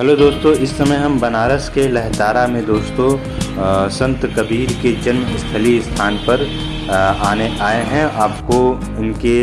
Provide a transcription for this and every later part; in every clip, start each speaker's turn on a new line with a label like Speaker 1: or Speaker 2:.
Speaker 1: Hello दोस्तों इस समय हम बनारस के लहतारा में दोस्तों अ, संत कबीर के जन्म स्थली स्थान पर अ, आने आए हैं। आपको उनके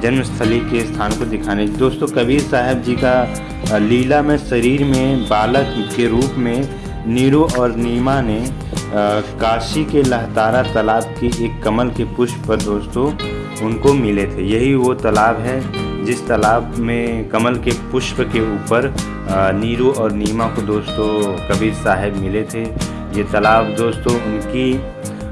Speaker 1: जन्मस्थली के स्थान को दिखाने दोस्तों कबीर साहब जी का लीला में शरीर में बालक के रूप में नीरू और नीमा ने अ, काशी के लहतारा तालाब की एक कमल के पुष्प पर दोस्तों उनको मिले थे। यही वो तालाब है जिस तालाब में कमल के पुष्प के ऊपर नीरू और नीमा को दोस्तों कबीर साहब मिले थे। ये तालाब दोस्तों उनकी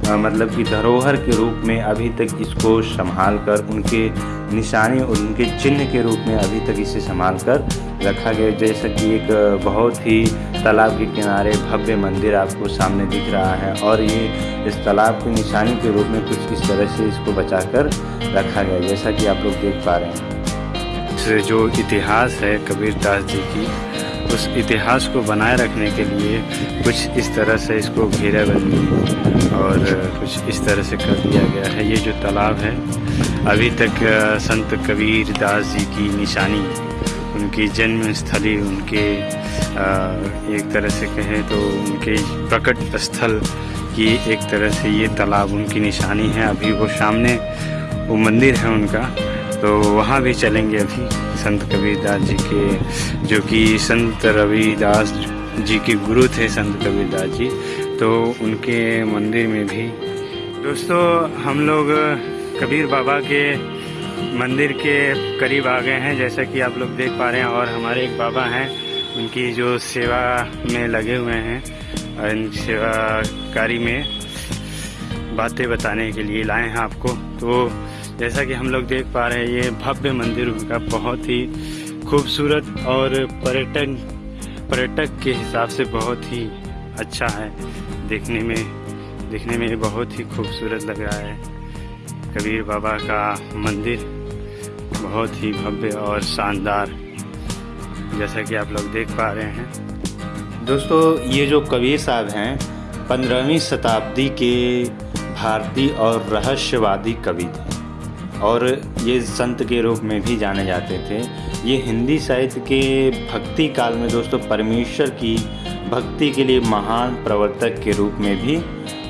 Speaker 1: मतलब कि धरोहर के रूप में अभी तक इसको संभाल कर उनके निशानी और उनके चिन्ह के रूप में अभी तक इसे संभाल कर रखा गया। जैसा कि एक बहुत ही तालाब के किनारे भव्य मंदिर आपको सामने दिख रहा है और ये इस तालाब की निशानी के रूप में कुछ इस तरह से इसको बचा कर रखा गया, जैसा कि आप लोग देख पा रहे हैं।
Speaker 2: से जो इतिहास है कबीर दास जी की, उस इतिहास को बनाए रखने के लिए कुछ इस तरह से इसको घेरा घेराबंदी और कुछ इस तरह से कर दिया गया है। ये जो तालाब है, अभी तक संत कबीर दास जी की निशानी, उनकी जन्म स्थली, उनके एक तरह से कहें तो उनके प्रकट स्थल की एक तरह से ये तालाब उनकी निशानी है। अभी वो सामने वो मंदिर है उनका तो वहाँ भी चलेंगे अभी संत कबीरदास जी के, जो कि संत रविदास जी के गुरु थे, संत कबीरदास जी। तो उनके मंदिर में भी। दोस्तों, हम लोग कबीर बाबा के मंदिर के करीब आ गए हैं, जैसा कि आप लोग देख पा रहे हैं, और हमारे एक बाबा हैं, उनकी जो सेवा में लगे हुए हैं इन सेवाकारी में बातें बताने के लिए लाए हैं आपको। तो जैसा कि हम लोग देख पा रहे हैं, ये भव्य मंदिर उनका बहुत ही खूबसूरत और पर्यटन, पर्यटक के हिसाब से बहुत ही अच्छा है। देखने में देखने में बहुत ही खूबसूरत लग रहा है। कबीर बाबा का मंदिर बहुत ही भव्य और शानदार, जैसा कि आप लोग देख पा रहे हैं।
Speaker 1: दोस्तों, ये जो कबीर साहब हैं, पंद्रहवीं शताब्दी के भारतीय और रहस्यवादी कवि थे। और ये संत के रूप में भी जाने जाते थे। ये हिंदी साहित्य के भक्ति काल में दोस्तों परमेश्वर की भक्ति के लिए महान प्रवर्तक के रूप में भी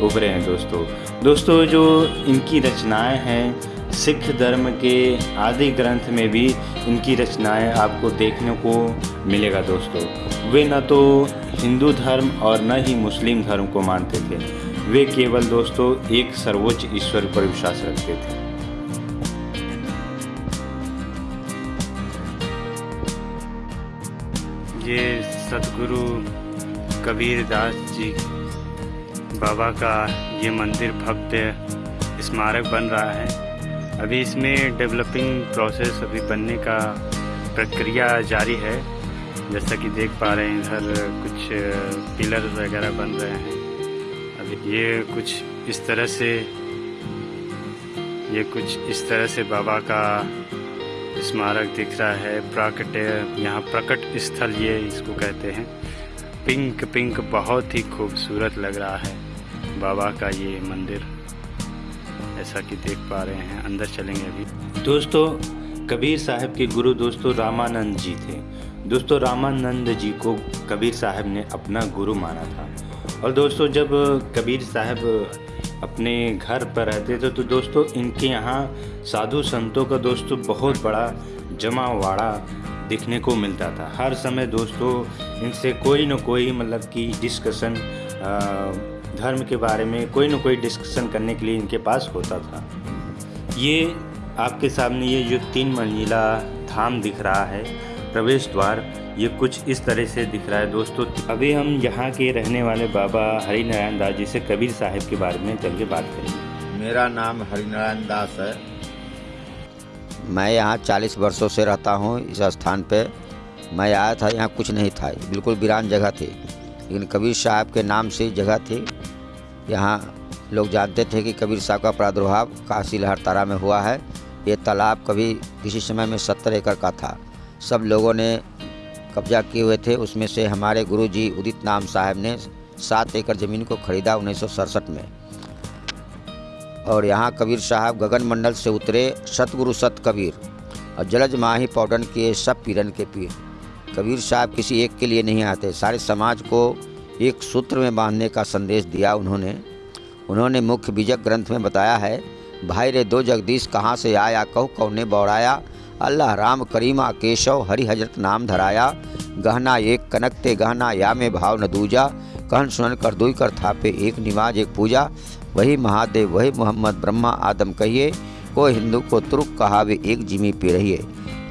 Speaker 1: उभरे हैं दोस्तों। दोस्तों, जो इनकी रचनाएँ हैं, सिख धर्म के आदि ग्रंथ में भी इनकी रचनाएँ आपको देखने को मिलेगा दोस्तों। वे न तो हिंदू धर्म और न ही मुस्लिम धर्म को मानते थे। वे केवल दोस्तों एक सर्वोच्च ईश्वर पर विश्वास रखते थे।
Speaker 2: ये सतगुरु कबीर दास जी बाबा का ये मंदिर भव्य स्मारक बन रहा है। अभी इसमें डेवलपिंग प्रोसेस अभी बनने का प्रक्रिया जारी है। जैसा कि देख पा रहे हैं, इधर कुछ पिलर वगैरह बन रहे हैं। अभी ये कुछ इस तरह से, ये कुछ इस तरह से बाबा का स्मारक दिख रहा है प्राकट यहाँ प्रकट स्थल ये इसको कहते हैं। पिंक पिंक बहुत ही खूबसूरत लग रहा है, बाबा का ये मंदिर। ऐसा कि देख पा रहे हैं, अंदर चलेंगे अभी।
Speaker 1: दोस्तों, कबीर साहब के गुरु दोस्तों रामानंद जी थे। दोस्तों, रामानंद जी को कबीर साहब ने अपना गुरु माना था। और दोस्तों, जब कबीर साहब अपने घर पर रहते थे। तो दोस्तों, इनके यहाँ साधु संतों का दोस्तों बहुत बड़ा जमावाड़ा दिखने को मिलता था। हर समय दोस्तों, इनसे कोई ना कोई मतलब कि डिस्कशन धर्म के बारे में कोई ना कोई डिस्कशन करने के लिए इनके पास होता था। ये आपके सामने ये जो तीन मंजिला धाम दिख रहा है, प्रवेश द्वार ये कुछ इस तरह से दिख रहा है दोस्तों। अभी हम यहाँ के रहने वाले बाबा हरिनारायण दास जी से कबीर साहब के बारे में चल के बात करेंगे।
Speaker 3: मेरा नाम हरिनारायण दास है।
Speaker 4: मैं यहाँ चालीस वर्षों से रहता हूँ इस स्थान पे। मैं आया था यहाँ कुछ नहीं था बिल्कुल वीरान जगह थी। लेकिन कबीर साहब के नाम से जगह थी। यहाँ लोग जानते थे कि कबीर साहब का प्रादुर्भाव काशी लहरतारा में हुआ है। ये तालाब कभी किसी समय में सत्तर एकड़ का था। सब लोगों ने कब्जा किए हुए थे, उसमें से हमारे गुरुजी उदित नाम साहब ने सात एकड़ ज़मीन को खरीदा उन्नीस सौ सड़सठ में। और यहाँ कबीर साहब गगन मंडल से उतरे, सतगुरु सत कबीर, और जलज माही पौडन के सब पीरन के पीर। कबीर साहब किसी एक के लिए नहीं आते, सारे समाज को एक सूत्र में बांधने का संदेश दिया उन्होंने। उन्होंने मुख्य बीजक ग्रंथ में बताया है, भाई रे दो जगदीश कहाँ से आया, कहो कौने बौड़ाया अल्लाह राम करीमा केशव हरि हज़रत नाम धराया। गहना एक कनकते गहना या में भाव न दूजा। कहन सुनन कर दुई कर थापे एक निवाज एक पूजा। वही महादेव, वही मोहम्मद ब्रह्मा आदम कहिए, को हिंदू को तुर्क कहावे एक जिमी पे रहिए।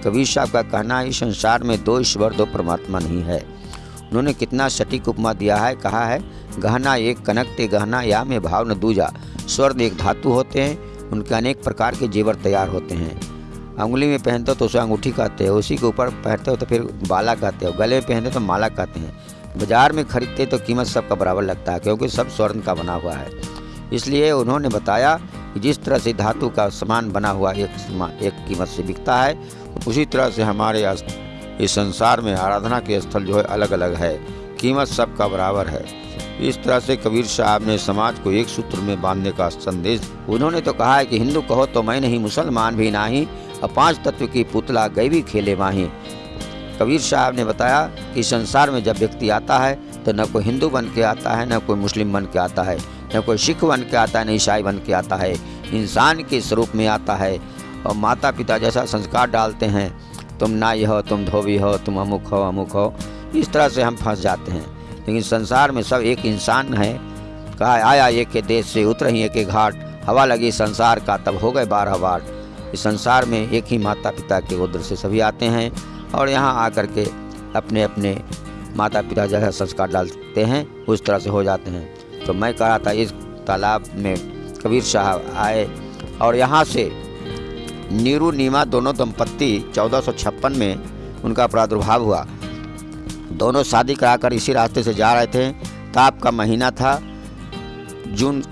Speaker 4: कबीर साहब का कहना है संसार में दो ईश्वर, दो परमात्मा नहीं है। उन्होंने कितना सटीक उपमा दिया है, कहा है, गहना एक कनकते गहना या में भाव न दूजा। स्वर्ण एक धातु होते हैं, उनके अनेक प्रकार के जेवर तैयार होते हैं। अंगुली में पहनते हो तो उसे अंगूठी कहते हैं, उसी के ऊपर पहनते हो तो फिर बाला कहते हो। गले में पहनते हो तो माला कहते हैं। बाज़ार में खरीदते तो कीमत सबका बराबर लगता है, क्योंकि सब स्वर्ण का बना हुआ है। इसलिए उन्होंने बताया कि जिस तरह से धातु का सामान बना हुआ एक एक कीमत से बिकता है, उसी तरह से हमारे इस संसार में आराधना के स्थल जो है अलग अलग है। कीमत सबका बराबर है। इस तरह से कबीर साहब ने समाज को एक सूत्र में बांधने का संदेश, उन्होंने तो कहा है कि हिंदू कहो तो मैं नहीं, मुसलमान भी नहीं और पाँच तत्व की पुतला भी खेले माही कबीर साहब ने बताया कि संसार में जब व्यक्ति आता है तो न कोई हिंदू बन के आता है, न कोई मुस्लिम बन के आता है, न कोई सिख बन के आता है, न ईसाई बन के आता है। इंसान के स्वरूप में आता है और माता पिता जैसा संस्कार डालते हैं, तुम नाई हो, तुम धोबी हो, तुम अमुक हो अमुक हो, इस तरह से हम फंस जाते हैं। लेकिन संसार में सब एक इंसान है। कहा, आया एक के देश से, उतर ही एक घाट, हवा लगी संसार का, तब हो गए बारह बार इस संसार में एक ही माता पिता के उद्र से सभी आते हैं और यहाँ आकर के अपने अपने माता पिता जैसा संस्कार डालते हैं, उस तरह से हो जाते हैं। तो मैं कह रहा था, इस तालाब में कबीर साहब आए और यहाँ से नीरू नीमा दोनों दंपत्ति चौदह में उनका प्रादुर्भाव हुआ। दोनों शादी कराकर इसी रास्ते से जा रहे थे। ताप का महीना था। जून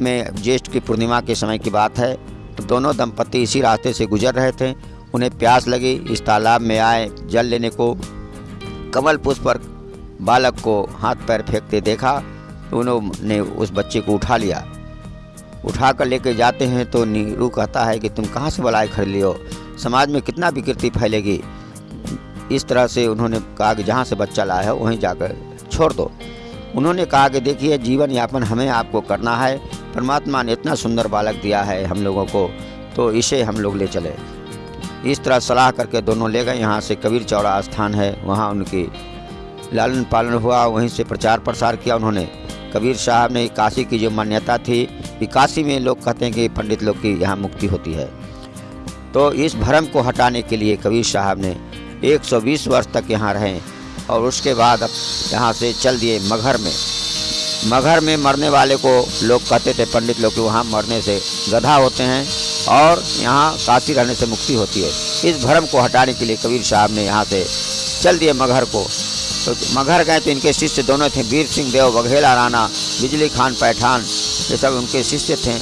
Speaker 4: में ज्येष्ठ की पूर्णिमा के समय की बात है। दोनों दंपत्ति इसी रास्ते से गुजर रहे थे। उन्हें प्यास लगी। इस तालाब में आए। जल लेने को कमल पुष्प पर बालक को हाथ पैर फेंकते देखा। उन्होंने उस बच्चे को उठा लिया। उठा कर लेके जाते हैं तो नीरू कहता है कि तुम कहाँ से बलाई खरीद लियो समाज में कितना विकृति फैलेगी। इस तरह से उन्होंने कहा कि जहाँ से बच्चा लाया है, वहीं जाकर छोड़ दो। उन्होंने कहा कि देखिए जीवन यापन हमें आपको करना है। परमात्मा ने इतना सुंदर बालक दिया है हम लोगों को तो इसे हम लोग ले चले। इस तरह सलाह करके दोनों ले गए। यहाँ से कबीर चौड़ा स्थान है, वहाँ उनकी लालन पालन हुआ, वहीं से प्रचार प्रसार किया उन्होंने। कबीर साहब ने काशी की जो मान्यता थी, कि काशी में लोग कहते हैं कि पंडित लोग की यहाँ मुक्ति होती है। तो इस भ्रम को हटाने के लिए कबीर साहब ने 120 वर्ष तक यहाँ रहे और उसके बाद यहाँ से चल दिए मगहर में। मगहर में मरने वाले को लोग कहते थे, पंडित लोग, कि वहाँ मरने से गधा होते हैं और यहाँ काशी रहने से मुक्ति होती है। इस भ्रम को हटाने के लिए कबीर साहब ने यहाँ से चल दिए मगहर को। तो मगहर गए तो इनके शिष्य दोनों थे, वीर सिंह देव, बघेला राणा, बिजली खान, पैठान, ये सब उनके शिष्य थे।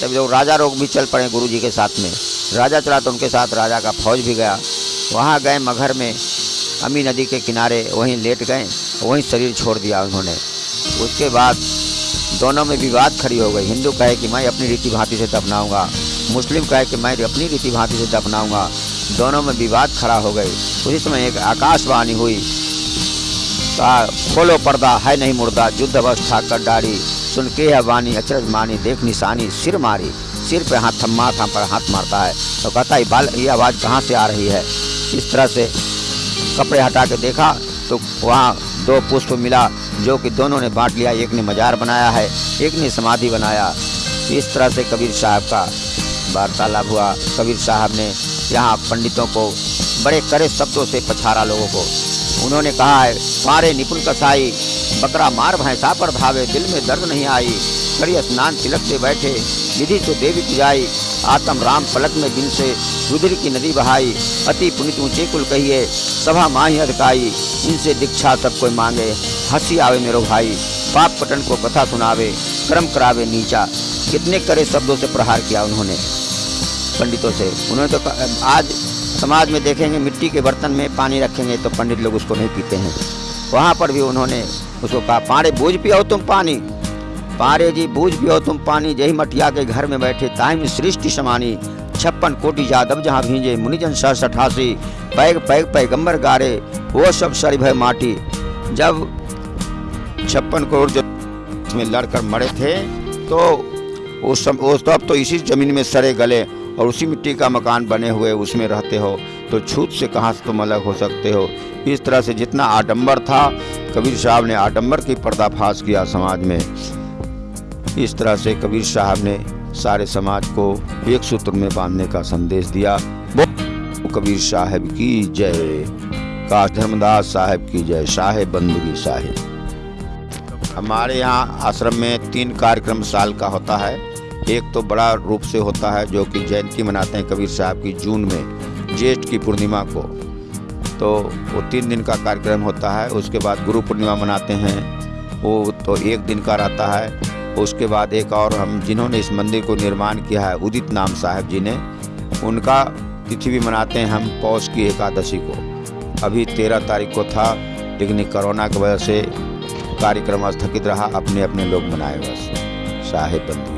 Speaker 4: तब जो राजा रोग भी चल पड़े गुरु जी के साथ में। राजा चला तो उनके साथ राजा का फौज भी गया। वहाँ गए मगहर में, अमी नदी के किनारे, वहीं लेट गए, वहीं शरीर छोड़ दिया उन्होंने। उसके बाद दोनों में विवाद खड़ी हो गई। हिंदू कहे कि मैं अपनी रीति भांति से दफनाऊँगा। मुस्लिम कहे कि मैं अपनी रीति भांति से दफनाऊँगा। दोनों में विवाद खड़ा हो गई उसी समय एक आकाशवाणी हुई। खोलो पर्दा, है नहीं मुर्दा, युद्ध अवस्था कर डारी। सुन के है वानी अचरज मानी, देख निशानी, सिर मारी। सिर पे हाथ, थम्मा था, पर हाथ मारता है। तो कहता है, बाल, ये आवाज़ कहाँ से आ रही है? इस तरह से कपड़े हटा के देखा तो वहाँ दो पुष्प मिला, जो कि दोनों ने बांट लिया। एक ने मजार बनाया है, एक ने समाधि बनाया। इस तरह से कबीर साहब का वार्तालाप हुआ। कबीर साहब ने यहाँ पंडितों को, बड़े कड़े शब्दों से पछाड़ा लोगों को। उन्होंने कहा है मारे निपुण कसाई, बकरा मार भैंसा पर धावे दिल में दर्द नहीं आई। कड़ी स्नान तिलक से बैठे, विधि तो देवी पुजाई, आत्म राम पलक में दिन से रुद्र की नदी बहाई, अति पुनित ऊँचे कुल कहिए, सभा माही अधकाई, इनसे दीक्षा सब कोई मांगे, हँसी आवे मेरो भाई, पाप पटन को कथा सुनावे, कर्म करावे नीचा, कितने करे शब्दों से प्रहार किया उन्होंने। पंडितों से, उन्होंने तो आज समाज में देखेंगे, मिट्टी के बर्तन में पानी रखेंगे तो पंडित लोग उसको नहीं पीते हैं। वहाँ पर भी उन्होंने उसको कहा, पारे, बूझ पियो तुम पानी। पारे जी, बूझ पियो तुम पानी। जही मटिया के घर में बैठे ताइम सृष्टि समानी। छप्पन कोटि यादव जहाँ भींजे मुनिजन सह सठासी पैग पैग पैगंबर गारे, वो सब सरी भय माटी। जब छप्पन करोड़ जो में लड़कर मरे थे तो उस सम उस तब तो इसी ज़मीन में सरे गले। और उसी मिट्टी का मकान बने हुए उसमें रहते हो तो छूत से कहाँ से तुम अलग हो सकते हो? इस तरह से जितना आडम्बर था, कबीर साहब ने आडम्बर की पर्दाफाश किया समाज में। इस तरह से कबीर साहब ने सारे समाज को एक सूत्र में बांधने का संदेश दिया। कबीर साहब की जय। काश धर्मदास साहब की जय साहेब बंदगी साहेब हमारे यहाँ आश्रम में तीन कार्यक्रम साल का होता है। एक तो बड़ा रूप से होता है जो कि जयंती मनाते हैं कबीर साहब की जून में, ज्येष्ठ की पूर्णिमा को। तो वो तीन दिन का कार्यक्रम होता है, उसके बाद गुरु पूर्णिमा मनाते हैं, वो तो एक दिन का रहता है। उसके बाद एक और हम जिन्होंने इस मंदिर को निर्माण किया है, उदित नाम साहब जी ने, उनका तिथि भी मनाते हैं हम पौष की एकादशी को। अभी तेरह तारीख को था, लेकिन कोरोना की वजह से कार्यक्रम स्थगित रहा अपने अपने लोग मनाए बस साहेब बंधु।